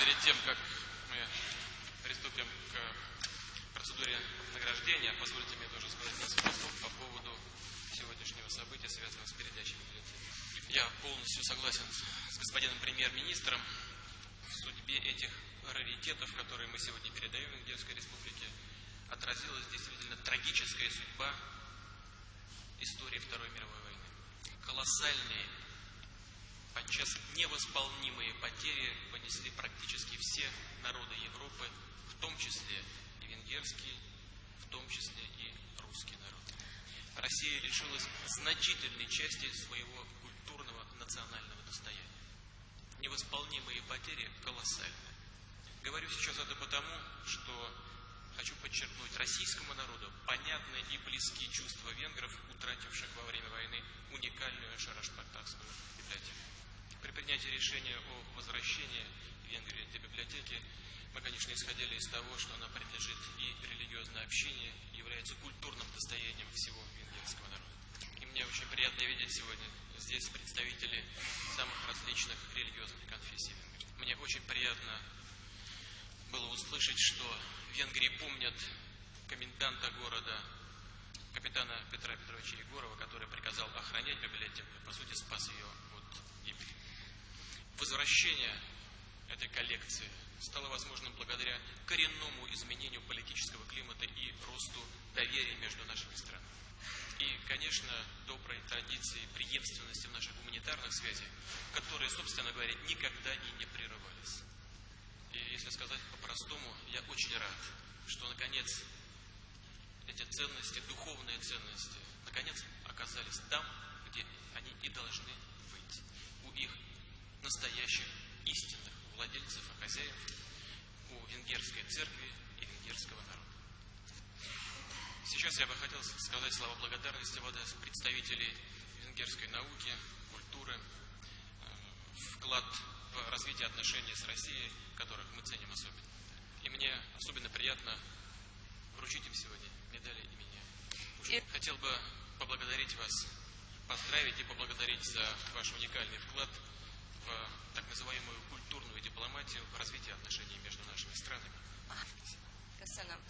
Перед тем, как мы приступим к процедуре награждения, позвольте мне тоже сказать несколько слов по поводу сегодняшнего события, связанного с передачей бюллетеней. Я полностью согласен с господином премьер-министром в судьбе этих раритетов, которые мы сегодня передаем Венгерской Республике, отразилась действительно трагическая судьба истории Второй мировой войны. Колоссальные, подчас невосполнимые потери народы Европы, в том числе и венгерский, в том числе и русский народ. Россия лишилась значительной части своего культурного национального достояния. Невосполнимые потери колоссальные. Говорю сейчас это потому, что хочу подчеркнуть, российскому народу понятны и близки чувства венгров, утративших во время войны уникальную Шарашпартакскую библиотеку. При принятии решения о возвращении Венгрии этой библиотеки мы, конечно, исходили из того, что она принадлежит и религиозное общине, является культурным достоянием всего венгерского народа. И мне очень приятно видеть сегодня здесь представителей самых различных религиозных конфессий. Мне очень приятно было услышать, что в Венгрии помнят коменданта города, капитана Петра Петровича Егорова, который приказал охранять библиотеку и, по сути, спас ее от гибели. Возвращение этой коллекции стало возможным благодаря коренному изменению политического климата и росту доверия между нашими странами. И, конечно, доброй традиции преемственности в наших гуманитарных связях, которые, собственно говоря, никогда и не прерывались. И если сказать по-простому, я очень рад, что наконец эти ценности, духовные ценности, наконец оказались там, владельцев и хозяев, у венгерской церкви и венгерского народа. Сейчас я бы хотел сказать слова благодарности в адрес представителей венгерской науки, культуры, вклад в развитие отношений с Россией, которых мы ценим особенно. И мне особенно приятно вручить им сегодня медали имени. И... Хотел бы поблагодарить вас, поздравить и поблагодарить за ваш уникальный вклад в так называемую культурную дипломатию, в развитие отношений между нашими странами. Köszönöm.